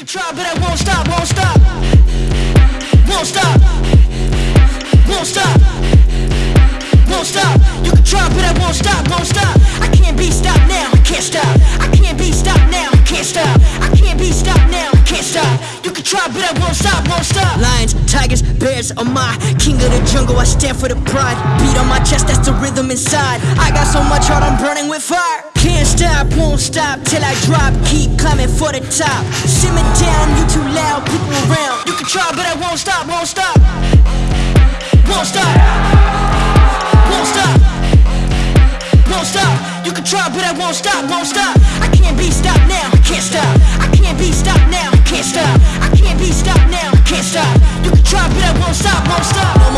can try, but I won't stop, won't stop. Won't stop. Won't stop. Won't stop. You can try, but I won't stop, won't stop. I can't be stopped now, I can't stop. I can't be stopped now, I can't stop. I can't be stopped now, I can't stop. You can try, but I won't stop, won't stop. Lions, tigers, bears are my king of the jungle. I stand for the pride. Beat on my chest, that's the rhythm inside. I got so much heart, I'm burning with fire. Won't stop till I drop. Keep climbing for the top. Simmer down, you too loud, people around. You can try, but I won't stop, won't stop. Won't stop. Won't stop. Won't stop. You can try, but I won't stop, won't stop. I can't be stopped now, I can't stop. I can't be stopped now, I can't stop. I can't be stopped now, I can't stop. You can try, but I won't stop, won't stop.